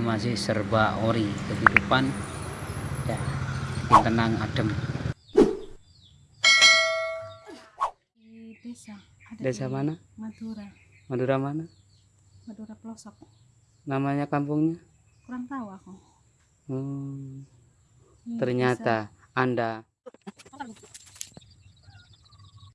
kita masih serba ori. Kehidupan ya tenang adem. Di desa ada desa di mana? Madura. Madura mana? Madura pelosok. Namanya kampungnya? Kurang tahu aku. Hmm, Di ternyata anda